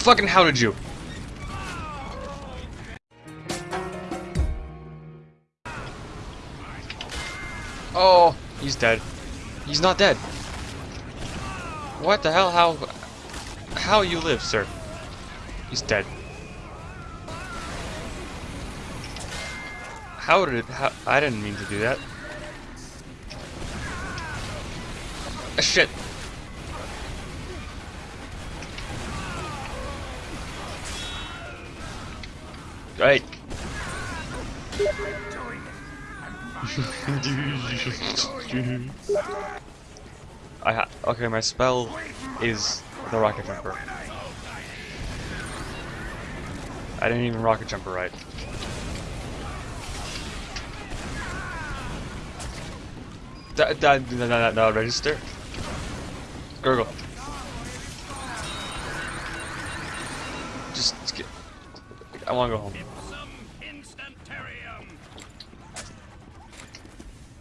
Fucking how did you? Oh, he's dead. He's not dead. What the hell? How? How you live, sir? He's dead. How did it? How, I didn't mean to do that. Ah, shit. Right. I ha okay, my spell is the rocket jumper. I didn't even rocket jumper right. That that that that that register. Gurgle. Just get. I want to go home.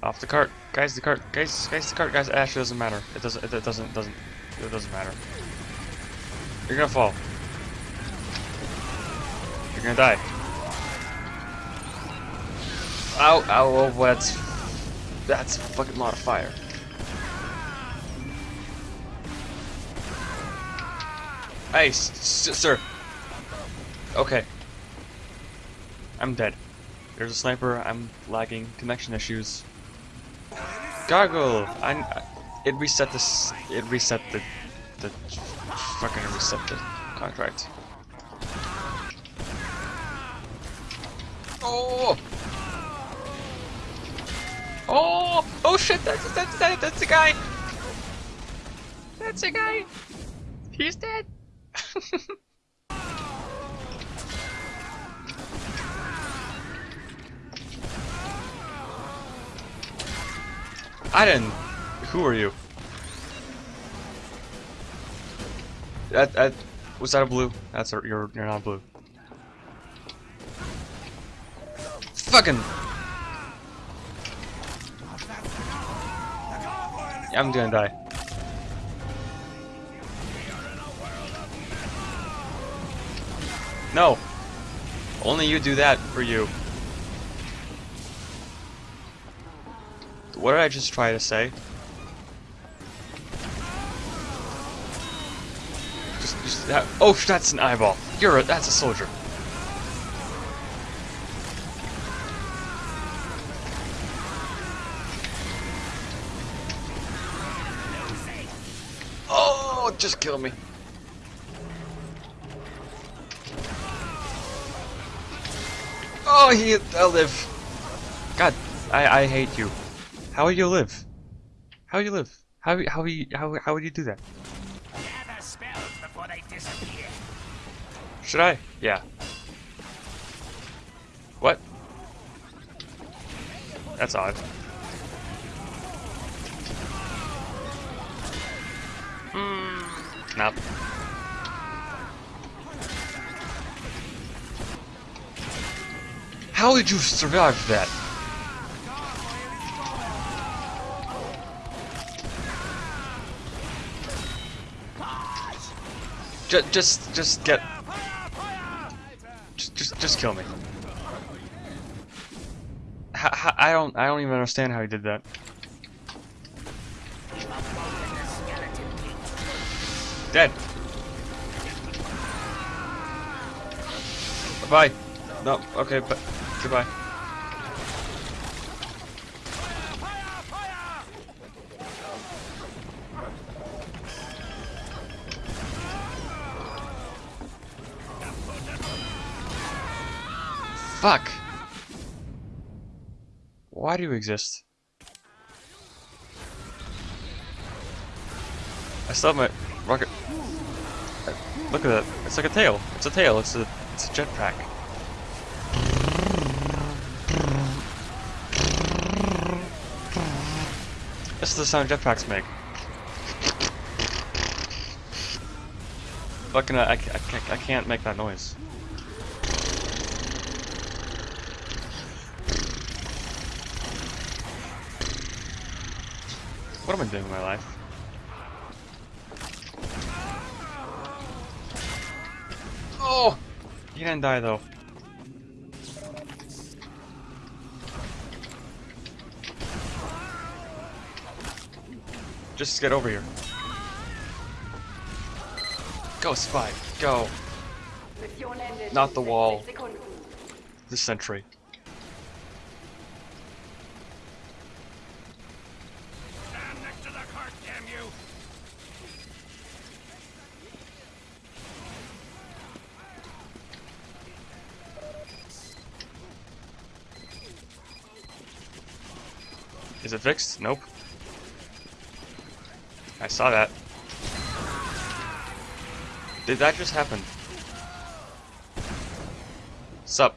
Off the cart, guys. The cart, guys. Guys, the cart, guys. Actually, doesn't matter. It doesn't. It doesn't. Doesn't. It doesn't matter. You're gonna fall. You're gonna die. Ow! Ow! Oh, that's that's a fucking lot of fire. Hey, sir. Okay. I'm dead. There's a sniper. I'm lagging. Connection issues. Gargle! I, it reset this. It reset the. The. Fucking reset the contract. Oh! Oh! Oh shit! That's that's that, that's a guy. That's a guy. He's dead. I didn't. Who are you? That that was that a blue? That's a you're you're not blue. Fucking. I'm gonna die. No. Only you do that for you. What did I just try to say? Just, just that. Oh, that's an eyeball. You're a. That's a soldier. Oh, just kill me. Oh, he. I live. God, I I hate you. How would you live? How would you live? How how you how how would you do that? Should I? Yeah. What? That's odd. Hmm. Nope. How did you survive that? Just, just, just get. Just, just, just kill me. I don't, I don't even understand how he did that. Dead. Bye. No, okay, but goodbye. Fuck! Why do you exist? I still have my rocket. Look at that. It's like a tail. It's a tail. It's a it's a jetpack. This is the sound jetpacks make. Fucking, I, I, I can't make that noise. What am I doing with my life? Oh He didn't die though. Just get over here. Go, Spy. Go. Not the wall. The sentry. Stand next to the cart, damn you! Is it fixed? Nope. I saw that. Did that just happen? Sup?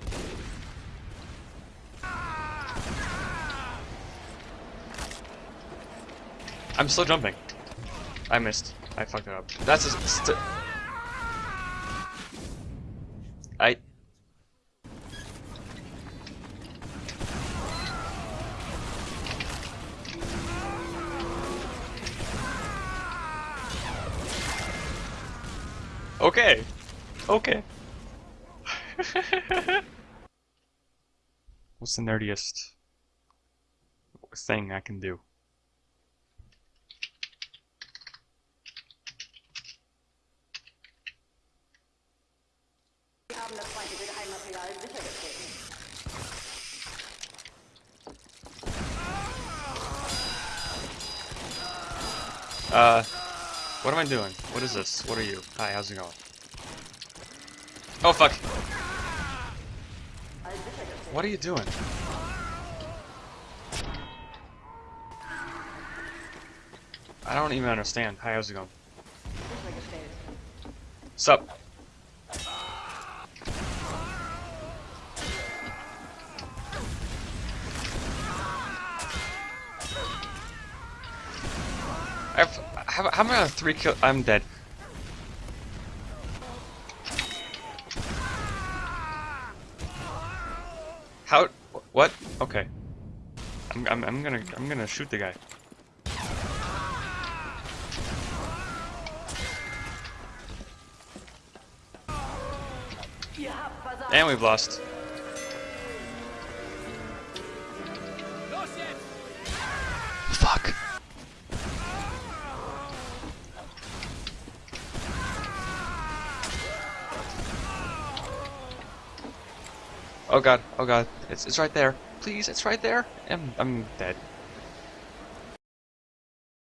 I'm still jumping. I missed. I fucked it up. That's a I. Okay. Okay. What's the nerdiest thing I can do? Wir haben das feindliche Geheimmaterial sichergestellt. Uh, what am I doing? What is this? What are you? Hi, how's it going? Oh, fuck. What are you doing? I don't even understand. Hi, how's it going? Sup? I've, how, how am three kill? I'm dead. How? What? Okay. I'm, I'm, I'm gonna, I'm gonna shoot the guy. And we've lost. Oh god, oh god, it's it's right there. Please, it's right there. I'm I'm dead.